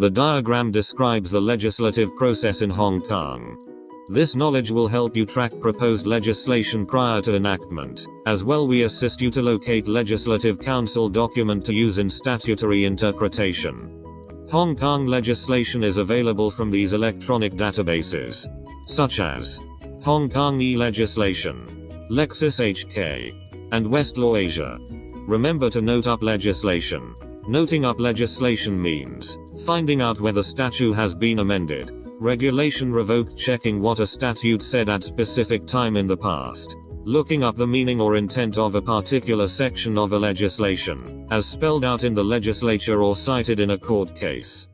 The diagram describes the legislative process in Hong Kong. This knowledge will help you track proposed legislation prior to enactment. As well we assist you to locate Legislative Council document to use in statutory interpretation. Hong Kong legislation is available from these electronic databases, such as Hong Kong e-legislation, Lexis HK, and Westlaw Asia. Remember to note up legislation. Noting up legislation means finding out whether statute has been amended, regulation revoked checking what a statute said at specific time in the past, looking up the meaning or intent of a particular section of a legislation, as spelled out in the legislature or cited in a court case.